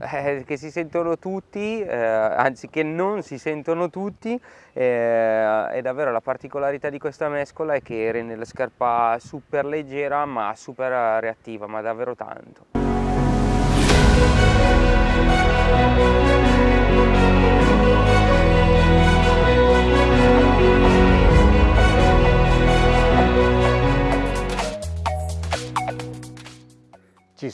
eh, che si sentono tutti, eh, anzi che non si sentono tutti eh, e davvero la particolarità di questa mescola è che rende la scarpa super leggera ma super reattiva, ma davvero tanto.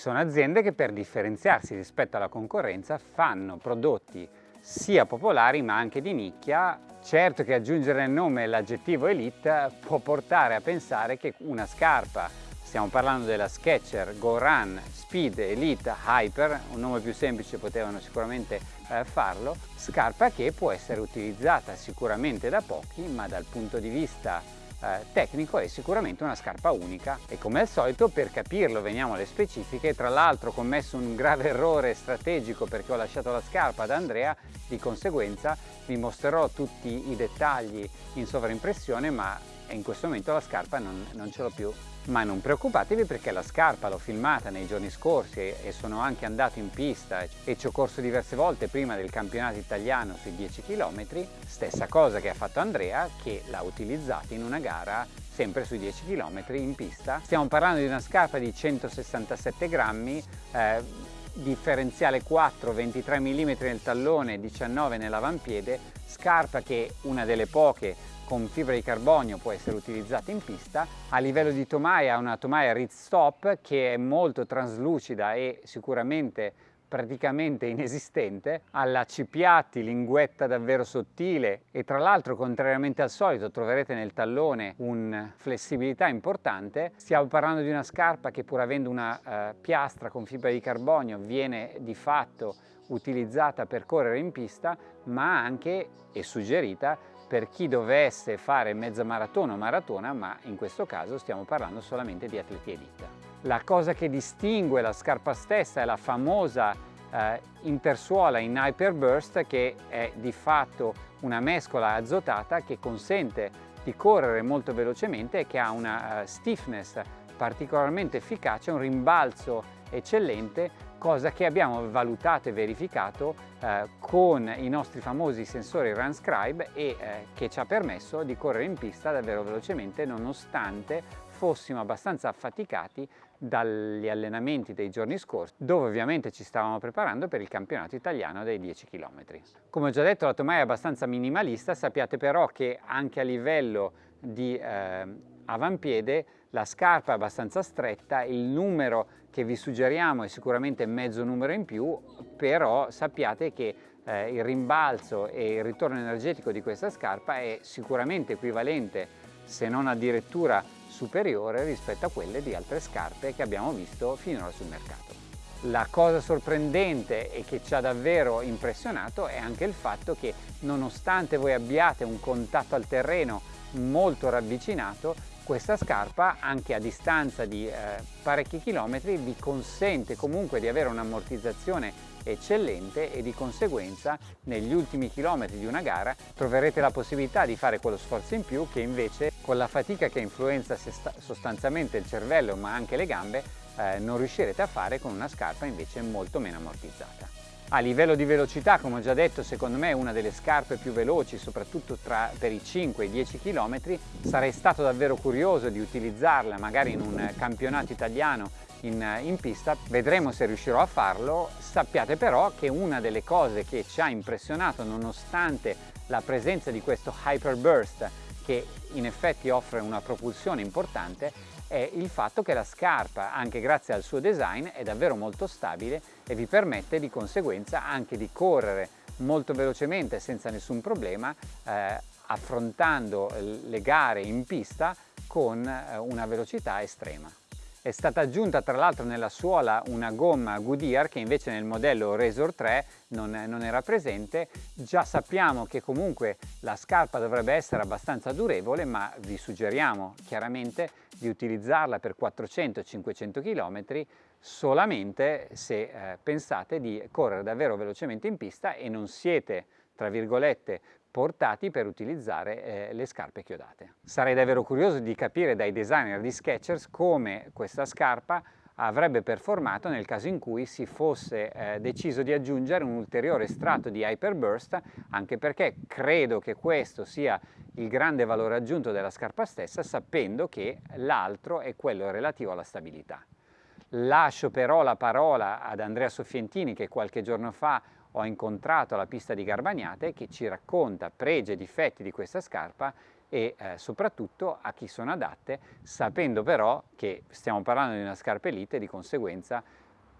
Sono aziende che per differenziarsi rispetto alla concorrenza fanno prodotti sia popolari ma anche di nicchia. Certo che aggiungere nel nome l'aggettivo Elite può portare a pensare che una scarpa, stiamo parlando della Sketcher Go Run Speed Elite Hyper, un nome più semplice potevano sicuramente eh, farlo, scarpa che può essere utilizzata sicuramente da pochi ma dal punto di vista eh, tecnico è sicuramente una scarpa unica. E come al solito per capirlo veniamo alle specifiche. Tra l'altro ho commesso un grave errore strategico perché ho lasciato la scarpa ad Andrea. Di conseguenza vi mostrerò tutti i dettagli in sovraimpressione ma in questo momento la scarpa non, non ce l'ho più. Ma non preoccupatevi perché la scarpa l'ho filmata nei giorni scorsi e sono anche andato in pista. E ci ho corso diverse volte prima del campionato italiano sui 10 km, stessa cosa che ha fatto Andrea che l'ha utilizzata in una gara sempre sui 10 km in pista. Stiamo parlando di una scarpa di 167 grammi, eh, differenziale 4, 23 mm nel tallone, 19 nell'avampiede, scarpa che una delle poche con fibra di carbonio può essere utilizzata in pista. A livello di tomaia una tomaia Reed Stop che è molto traslucida e sicuramente praticamente inesistente, ha l'accipiatti, linguetta davvero sottile e tra l'altro contrariamente al solito troverete nel tallone una flessibilità importante. Stiamo parlando di una scarpa che pur avendo una uh, piastra con fibra di carbonio viene di fatto utilizzata per correre in pista ma anche è suggerita per chi dovesse fare mezza maratona o maratona, ma in questo caso stiamo parlando solamente di atleti elite. La cosa che distingue la scarpa stessa è la famosa eh, intersuola in Hyperburst che è di fatto una mescola azotata che consente di correre molto velocemente e che ha una uh, stiffness particolarmente efficace, un rimbalzo eccellente cosa che abbiamo valutato e verificato eh, con i nostri famosi sensori RunScribe e eh, che ci ha permesso di correre in pista davvero velocemente nonostante fossimo abbastanza affaticati dagli allenamenti dei giorni scorsi dove ovviamente ci stavamo preparando per il campionato italiano dei 10 km. Come ho già detto la tomaia è abbastanza minimalista, sappiate però che anche a livello di eh, avampiede la scarpa è abbastanza stretta, il numero che vi suggeriamo è sicuramente mezzo numero in più, però sappiate che eh, il rimbalzo e il ritorno energetico di questa scarpa è sicuramente equivalente, se non addirittura superiore rispetto a quelle di altre scarpe che abbiamo visto finora sul mercato. La cosa sorprendente e che ci ha davvero impressionato è anche il fatto che nonostante voi abbiate un contatto al terreno molto ravvicinato, questa scarpa anche a distanza di eh, parecchi chilometri vi consente comunque di avere un'ammortizzazione eccellente e di conseguenza negli ultimi chilometri di una gara troverete la possibilità di fare quello sforzo in più che invece con la fatica che influenza sostanzialmente il cervello ma anche le gambe eh, non riuscirete a fare con una scarpa invece molto meno ammortizzata. A livello di velocità, come ho già detto, secondo me è una delle scarpe più veloci, soprattutto tra, per i 5 e i 10 km. Sarei stato davvero curioso di utilizzarla magari in un campionato italiano in, in, pista, vedremo se riuscirò a farlo. Sappiate però che una delle cose che ci ha impressionato nonostante la presenza di questo Hyper Burst che in effetti offre una propulsione importante è il fatto che la scarpa, anche grazie al suo design, è davvero molto stabile e vi permette di conseguenza anche di correre molto velocemente senza nessun problema eh, affrontando le gare in pista con eh, una velocità estrema. È stata aggiunta tra l'altro nella suola una gomma Goodyear che invece nel modello Razor 3 non, non, era presente. Già sappiamo che comunque la scarpa dovrebbe essere abbastanza durevole ma vi suggeriamo chiaramente di utilizzarla per 400-500 km solamente se eh, pensate di correre davvero velocemente in pista e non siete tra virgolette portati per utilizzare eh, le scarpe chiodate. Sarei davvero curioso di capire dai designer di Skechers come questa scarpa avrebbe performato nel caso in cui si fosse eh, deciso di aggiungere un ulteriore strato di Hyperburst, anche perché credo che questo sia il grande valore aggiunto della scarpa stessa, sapendo che l'altro è quello relativo alla stabilità. Lascio però la parola ad Andrea Soffientini che qualche giorno fa ho incontrato alla pista di Garbagnate che ci racconta pregi e difetti di questa scarpa e eh, soprattutto a chi sono adatte, sapendo però che stiamo parlando di una scarpa elite e di conseguenza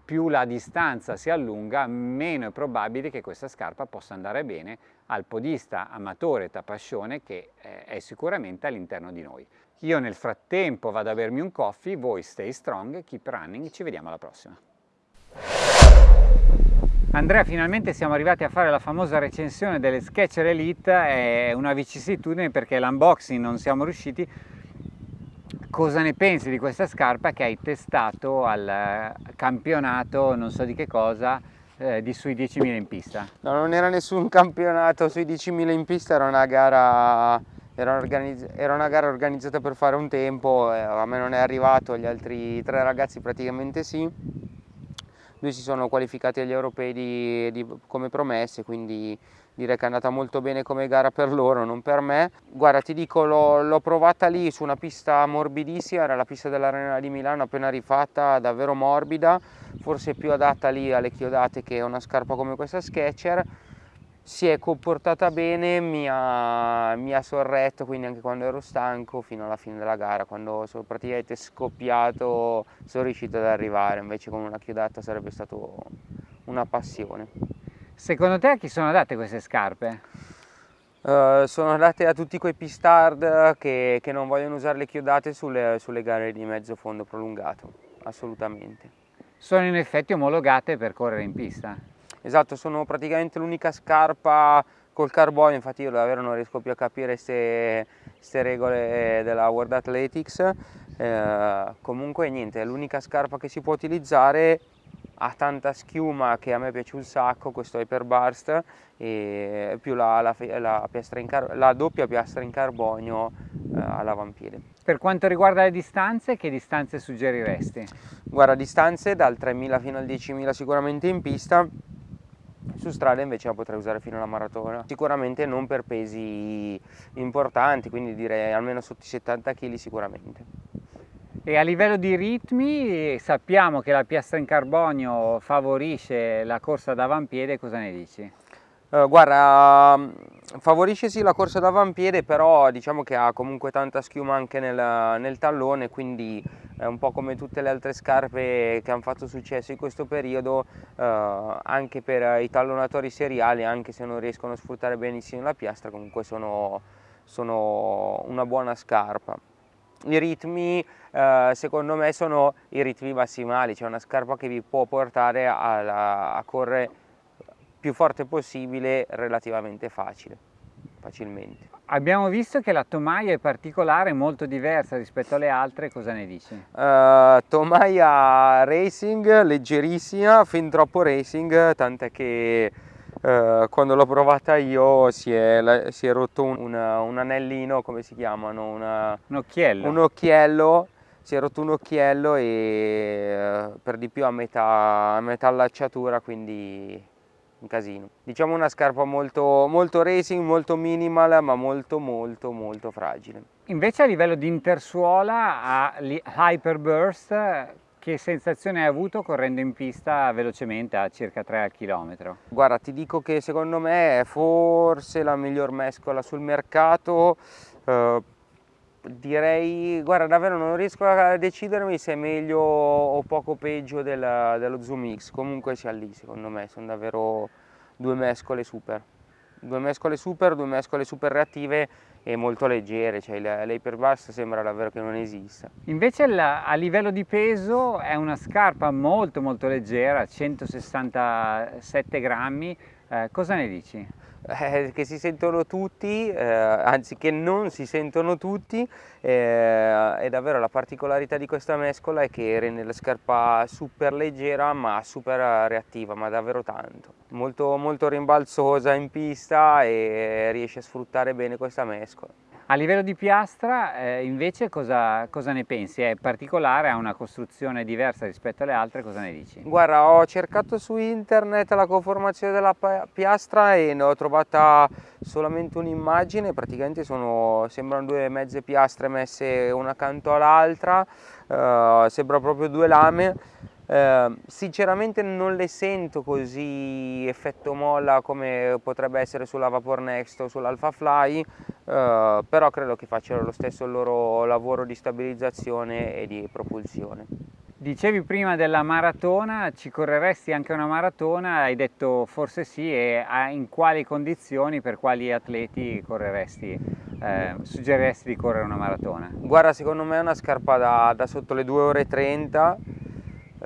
più la distanza si allunga, meno è probabile che questa scarpa possa andare bene al podista amatore tapascione che eh, è sicuramente all'interno di noi. Io nel frattempo vado a bermi un coffee, voi stay strong, keep running, ci vediamo alla prossima. Andrea, finalmente siamo arrivati a fare la famosa recensione delle Sketcher Elite, è una vicissitudine perché l'unboxing non siamo riusciti. Cosa ne pensi di questa scarpa che hai testato al campionato, non so di che cosa, eh, di sui 10.000 in pista? No, non era nessun campionato sui 10.000 in pista, era una gara era, era, una gara organizzata per fare un tempo, eh, a me non è arrivato, gli altri tre ragazzi praticamente sì due si sono qualificati agli europei di, di, come promesse, quindi direi che è andata molto bene come gara per loro, non per me. Guarda, ti dico, l'ho provata lì su una pista morbidissima, era la pista dell'Arena di Milano appena rifatta, davvero morbida, forse più adatta lì alle chiodate che una scarpa come questa Sketcher si è comportata bene, mi ha, mi ha, sorretto quindi anche quando ero stanco fino alla fine della gara, quando sono praticamente scoppiato sono riuscito ad arrivare, invece con una chiodata sarebbe stato una passione. Secondo te a chi sono adatte queste scarpe? Uh, sono adatte a tutti quei pistard che, che non vogliono usare le chiodate sulle, sulle gare di mezzo fondo prolungato, assolutamente. Sono in effetti omologate per correre in pista? Esatto, sono praticamente l'unica scarpa col carbonio, infatti io davvero non riesco più a capire queste regole della World Athletics. Eh, comunque niente, è l'unica scarpa che si può utilizzare, ha tanta schiuma che a me piace un sacco, questo Hyperburst, e più la, la, la, la doppia piastra in carbonio eh, all'avampiede. Per quanto riguarda le distanze, che distanze suggeriresti? Guarda, distanze dal 3000 fino al 10.000 sicuramente in pista, su strada invece la potrei usare fino alla maratona. Sicuramente non per pesi importanti, quindi direi almeno sotto i 70 kg sicuramente. E a livello di ritmi sappiamo che la piastra in carbonio favorisce la corsa d'avampiede, cosa ne dici? Uh, guarda, favorisce sì la corsa d'avampiede, però diciamo che ha comunque tanta schiuma anche nel, nel, tallone, quindi è un po' come tutte le altre scarpe che hanno fatto successo in questo periodo, uh, anche per i tallonatori seriali, anche se non riescono a sfruttare benissimo la piastra, comunque sono, sono una buona scarpa. I ritmi uh, secondo me sono i ritmi massimali, cioè una scarpa che vi può portare a, a correre più forte possibile relativamente facile, facilmente. Abbiamo visto che la tomaia è particolare, molto diversa rispetto alle altre, cosa ne dici? Uh, tomaia racing, leggerissima, fin troppo racing, tant'è che uh, quando l'ho provata io si è, si è rotto un, una, un, anellino, come si chiamano? Una, un occhiello. Un occhiello si è rotto un occhiello e uh, per di più a metà, a metà allacciatura, quindi un casino. Diciamo una scarpa molto, molto racing, molto minimal, ma molto molto molto fragile. Invece a livello di intersuola a Hyperburst che sensazione hai avuto correndo in pista velocemente a circa 3 al chilometro? Guarda, ti dico che secondo me è forse la miglior mescola sul mercato. Eh, direi, guarda davvero non riesco a decidermi se è meglio o poco peggio della, dello Zoom X, comunque sia lì secondo me, sono davvero due mescole super. Due mescole super, due mescole super reattive e molto leggere, cioè l'hyperbust sembra davvero che non esista. Invece a livello di peso è una scarpa molto molto leggera, 167 grammi, eh, cosa ne dici? Eh, che si sentono tutti, eh, anzi che non si sentono tutti eh, e davvero la particolarità di questa mescola è che rende la scarpa super leggera ma super reattiva, ma davvero tanto. Molto, molto rimbalzosa in pista e riesce a sfruttare bene questa mescola. A livello di piastra eh, invece cosa, cosa, ne pensi? È particolare, ha una costruzione diversa rispetto alle altre, cosa ne dici? Guarda, ho cercato su internet la conformazione della piastra e ne ho trovata solamente un'immagine, praticamente sono, sembrano due mezze piastre messe una accanto all'altra, eh, sembra proprio due lame eh, sinceramente non le sento così effetto molla come potrebbe essere sulla Vapor Next o sull'Alpha Fly, eh, però credo che facciano lo stesso il loro lavoro di stabilizzazione e di propulsione. Dicevi prima della maratona, ci correresti anche una maratona? Hai detto forse sì e in quali condizioni, per quali atleti correresti, eh, suggeriresti di correre una maratona? Guarda, secondo me è una scarpa da, da sotto le 2 ore e 30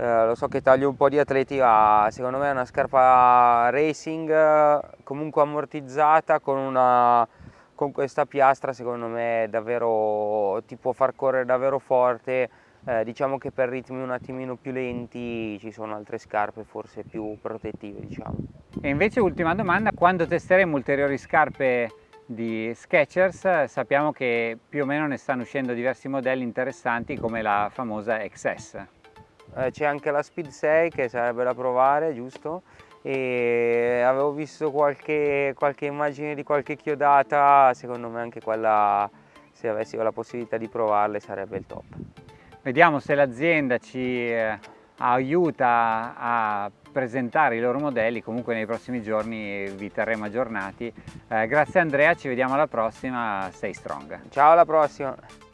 eh, lo so che taglio un po' di atleti ma secondo me è una scarpa racing comunque ammortizzata con, una, con questa piastra secondo me davvero ti può far correre davvero forte eh, diciamo che per ritmi un attimino più lenti ci sono altre scarpe forse più protettive diciamo. E invece ultima domanda, quando testeremo ulteriori scarpe di Skechers sappiamo che più o meno ne stanno uscendo diversi modelli interessanti come la famosa XS eh, c'è anche la Speed 6 che sarebbe da provare, giusto? E avevo visto qualche, qualche immagine di qualche chiodata, secondo me anche quella, se avessi la possibilità di provarle, sarebbe il top. Vediamo se l'azienda ci eh, aiuta a presentare i loro modelli, comunque nei prossimi giorni vi terremo aggiornati. Eh, grazie Andrea, ci vediamo alla prossima, stay strong. Ciao alla prossima!